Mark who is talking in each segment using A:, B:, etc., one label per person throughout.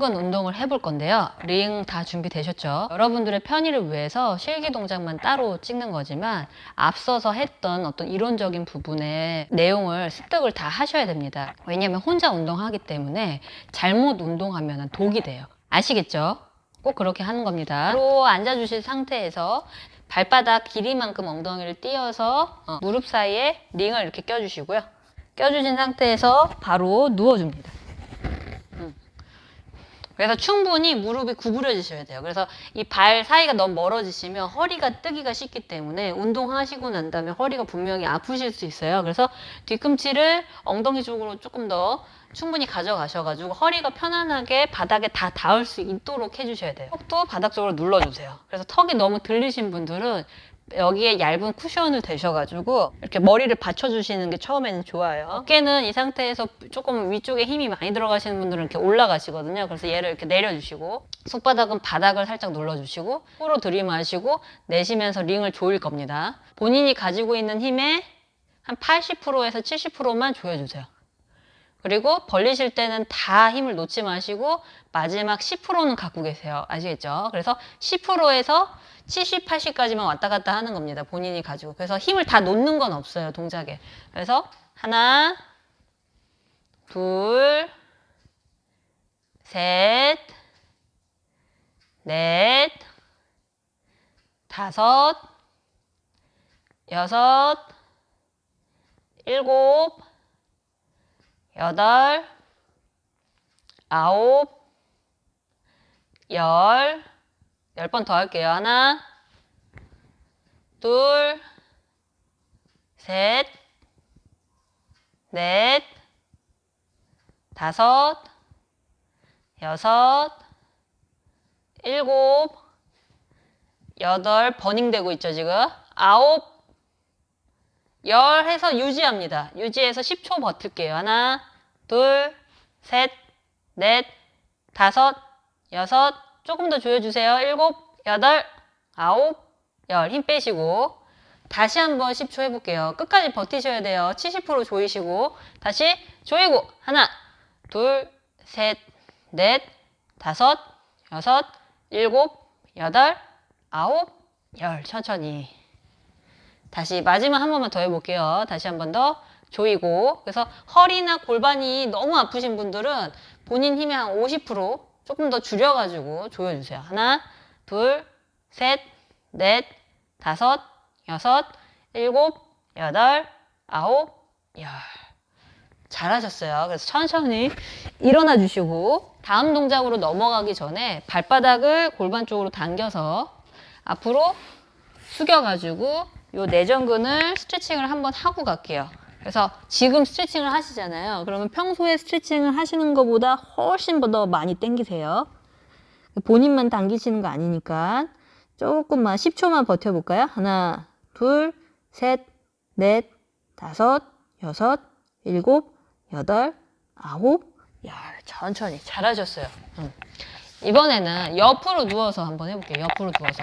A: 근 운동을 해볼 건데요. 링 다 준비되셨죠? 여러분들의 편의를 위해서 실기 동작만 따로 찍는 거지만 앞서서 했던 어떤 이론적인 부분의 내용을 습득을 다 하셔야 됩니다. 왜냐하면 혼자 운동하기 때문에 잘못 운동하면 독이 돼요. 아시겠죠? 꼭 그렇게 하는 겁니다. 바로 앉아주신 상태에서 발바닥 길이만큼 엉덩이를 띄어서 어, 무릎 사이에 링을 이렇게 껴주시고요. 껴주신 상태에서 바로 누워줍니다. 그래서 충분히 무릎이 구부려지셔야 돼요. 그래서 이 발 사이가 너무 멀어지시면 허리가 뜨기가 쉽기 때문에 운동하시고 난 다음에 허리가 분명히 아프실 수 있어요. 그래서 뒤꿈치를 엉덩이 쪽으로 조금 더 충분히 가져가셔가지고 허리가 편안하게 바닥에 다 닿을 수 있도록 해주셔야 돼요. 턱도 바닥 쪽으로 눌러주세요. 그래서 턱이 너무 들리신 분들은 여기에 얇은 쿠션을 대셔가지고 이렇게 머리를 받쳐주시는 게 처음에는 좋아요. 어깨는 이 상태에서 조금 위쪽에 힘이 많이 들어가시는 분들은 이렇게 올라가시거든요. 그래서 얘를 이렇게 내려주시고 손바닥은 바닥을 살짝 눌러주시고 코로 들이마시고 내쉬면서 링을 조일 겁니다. 본인이 가지고 있는 힘의 한 80%에서 70%만 조여주세요. 그리고 벌리실 때는 다 힘을 놓지 마시고 마지막 10%는 갖고 계세요. 아시겠죠? 그래서 10%에서 70, 80까지만 왔다 갔다 하는 겁니다. 본인이 가지고. 그래서 힘을 다 놓는 건 없어요. 동작에. 그래서 하나, 둘, 셋, 넷, 다섯, 여섯, 일곱, 여덟, 아홉, 열, 열 번 더 할게요. 하나, 둘, 셋, 넷, 다섯, 여섯, 일곱, 여덟, 버닝되고 있죠, 지금. 아홉, 열 해서 유지합니다. 유지해서 10초 버틸게요. 하나, 둘, 셋, 넷, 다섯, 여섯, 조금 더 조여주세요. 일곱, 여덟, 아홉, 열. 힘 빼시고. 다시 한번 10초 해볼게요. 끝까지 버티셔야 돼요. 70% 조이시고. 다시 조이고. 하나, 둘, 셋, 넷, 다섯, 여섯, 일곱, 여덟, 아홉, 열. 천천히. 다시 마지막 한 번만 더 해볼게요. 다시 한 번 더 조이고 그래서 허리나 골반이 너무 아프신 분들은 본인 힘의 한 50% 조금 더 줄여가지고 조여주세요. 하나, 둘, 셋, 넷, 다섯, 여섯, 일곱, 여덟, 아홉, 열. 잘하셨어요. 그래서 천천히 일어나 주시고 다음 동작으로 넘어가기 전에 발바닥을 골반 쪽으로 당겨서 앞으로 숙여가지고 요 내전근을 스트레칭을 한번 하고 갈게요. 그래서 지금 스트레칭을 하시잖아요. 그러면 평소에 스트레칭을 하시는 것보다 훨씬 더 많이 당기세요. 본인만 당기시는 거 아니니까 조금만 10초만 버텨볼까요? 하나, 둘, 셋, 넷, 다섯, 여섯, 일곱, 여덟, 아홉, 열. 천천히 잘하셨어요. 음. 이번에는 옆으로 누워서 한번 해볼게요. 옆으로 누워서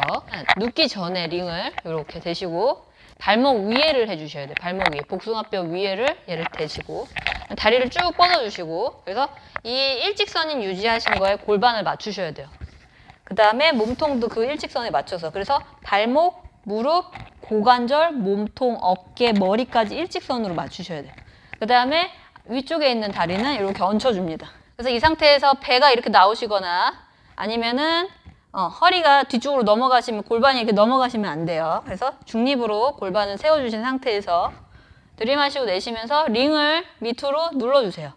A: 눕기 전에 링을 이렇게 대시고 발목 위에를 해주셔야 돼요. 발목 위에 복숭아뼈 위에를 얘를 대시고 다리를 쭉 뻗어주시고 그래서 이 일직선인 유지하신 거에 골반을 맞추셔야 돼요. 그 다음에 몸통도 그 일직선에 맞춰서 그래서 발목, 무릎, 고관절, 몸통, 어깨, 머리까지 일직선으로 맞추셔야 돼요. 그 다음에 위쪽에 있는 다리는 이렇게 얹혀줍니다. 그래서 이 상태에서 배가 이렇게 나오시거나 아니면은 어, 허리가 뒤쪽으로 넘어가시면 골반이 이렇게 넘어가시면 안 돼요. 그래서 중립으로 골반을 세워주신 상태에서 들이마시고 내쉬면서 링을 밑으로 눌러주세요.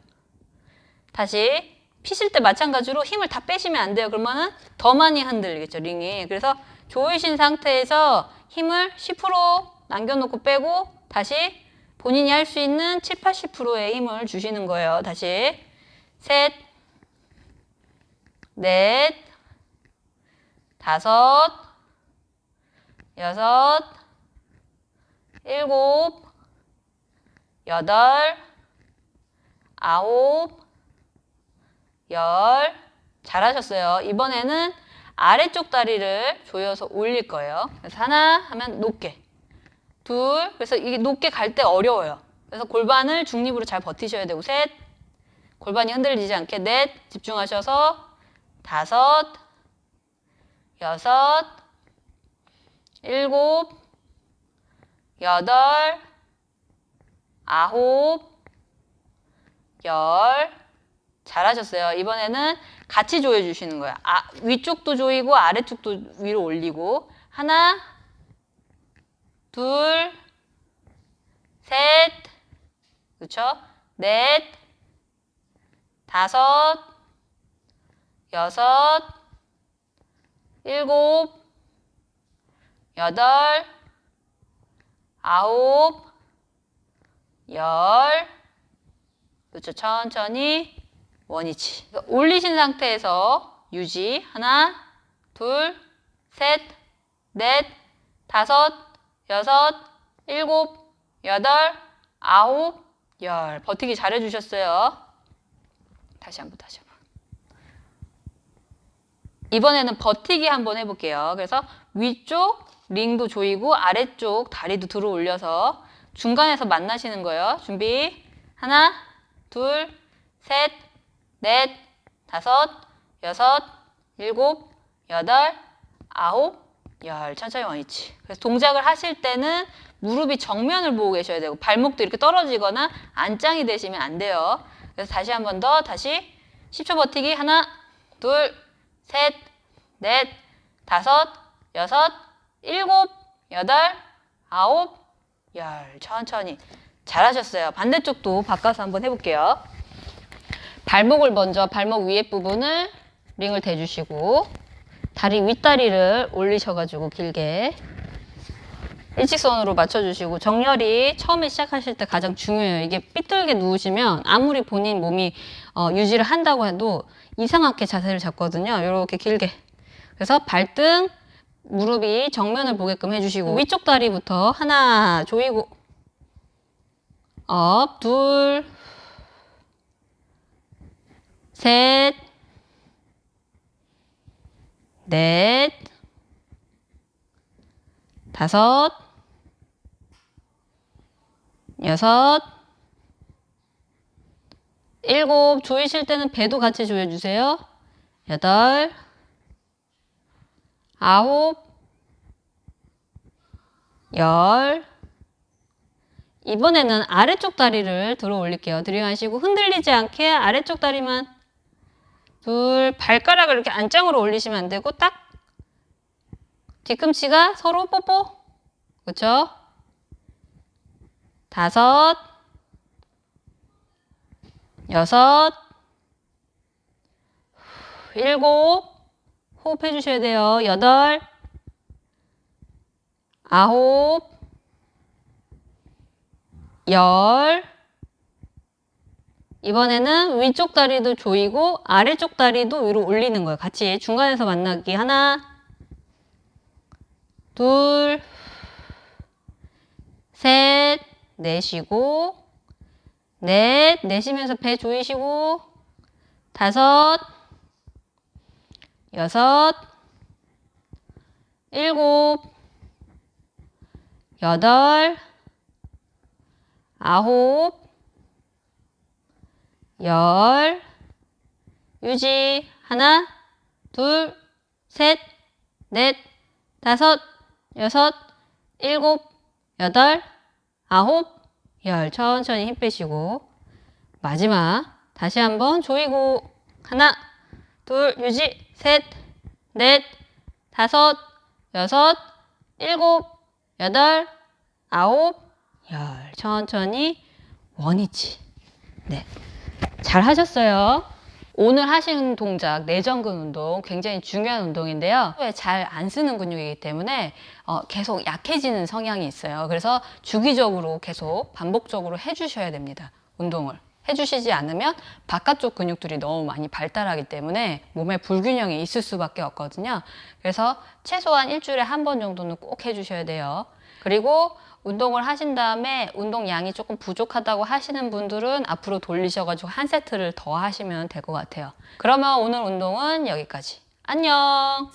A: 다시 피실 때 마찬가지로 힘을 다 빼시면 안 돼요. 그러면은 더 많이 흔들리겠죠, 링이. 그래서 조이신 상태에서 힘을 10% 남겨놓고 빼고 다시 본인이 할 수 있는 7, 80%의 힘을 주시는 거예요. 다시 셋, 넷, 다섯, 여섯, 일곱, 여덟, 아홉, 열. 잘하셨어요. 이번에는 아래쪽 다리를 조여서 올릴 거예요. 그래서 하나 하면 높게. 둘, 그래서 이게 높게 갈 때 어려워요. 그래서 골반을 중립으로 잘 버티셔야 되고 셋, 골반이 흔들리지 않게 넷, 집중하셔서 다섯, 여섯, 일곱, 여덟, 아홉, 열. 잘하셨어요. 이번에는 같이 조여 주시는 거예요. 아, 위쪽도 조이고 아래쪽도 위로 올리고 하나, 둘, 셋, 그렇죠? 넷, 다섯, 여섯, 일곱, 여덟, 아홉, 열. 그렇죠. 천천히 원위치. 올리신 상태에서 유지. 하나, 둘, 셋, 넷, 다섯, 여섯, 일곱, 여덟, 아홉, 열. 버티기 잘해주셨어요. 다시 한번, 다시. 이번에는 버티기 한번 해볼게요. 그래서 위쪽 링도 조이고 아래쪽 다리도 들어 올려서 중간에서 만나시는 거예요. 준비. 하나, 둘, 셋, 넷, 다섯, 여섯, 일곱, 여덟, 아홉, 열. 천천히 원위치. 그래서 동작을 하실 때는 무릎이 정면을 보고 계셔야 되고 발목도 이렇게 떨어지거나 안짱이 되시면 안 돼요. 그래서 다시 한 번 더 다시 10초 버티기 하나, 둘, 셋, 넷, 다섯, 여섯, 일곱, 여덟, 아홉, 열. 천천히. 잘하셨어요. 반대쪽도 바꿔서 한번 해볼게요. 발목을 먼저 발목 위에 부분을 링을 대주시고 다리 윗다리를 올리셔가지고 길게 일직선으로 맞춰주시고 정렬이 처음에 시작하실 때 가장 중요해요. 이게 삐뚤게 누우시면 아무리 본인 몸이 어, 유지를 한다고 해도 이상하게 자세를 잡거든요. 이렇게 길게. 그래서 발등, 무릎이 정면을 보게끔 해주시고 위쪽 다리부터 하나 조이고 up, 둘, 셋, 넷, 다섯, 여섯, 일곱, 조이실 때는 배도 같이 조여주세요. 여덟, 아홉, 열. 이번에는 아래쪽 다리를 들어 올릴게요. 들이마시고 흔들리지 않게 아래쪽 다리만 둘, 발가락을 이렇게 안짱으로 올리시면 안 되고 딱 뒤꿈치가 서로 뽀뽀. 그렇죠? 다섯, 여섯, 일곱, 호흡해 주셔야 돼요. 여덟, 아홉, 열. 이번에는 위쪽 다리도 조이고 아래쪽 다리도 위로 올리는 거예요. 같이 중간에서 만나기 하나, 둘, 셋, 내쉬고 넷, 내쉬면서 배 조이시고 다섯, 여섯, 일곱, 여덟, 아홉, 열, 유지, 하나, 둘, 셋, 넷, 다섯, 여섯, 일곱, 여덟, 아홉, 열. 천천히 힘 빼시고. 마지막. 다시 한번 조이고. 하나, 둘, 유지, 셋, 넷, 다섯, 여섯, 일곱, 여덟, 아홉, 열. 천천히 원위치. 네. 잘 하셨어요. 오늘 하신 동작 내전근 운동 굉장히 중요한 운동인데요. 잘 안 쓰는 근육이기 때문에 어, 계속 약해지는 성향이 있어요. 그래서 주기적으로 계속 반복적으로 해주셔야 됩니다. 운동을. 해주시지 않으면 바깥쪽 근육들이 너무 많이 발달하기 때문에 몸에 불균형이 있을 수밖에 없거든요. 그래서 최소한 일주일에 한 번 정도는 꼭 해주셔야 돼요. 그리고 운동을 하신 다음에 운동량이 조금 부족하다고 하시는 분들은 앞으로 돌리셔가지고 한 세트를 더 하시면 될 것 같아요. 그러면 오늘 운동은 여기까지. 안녕!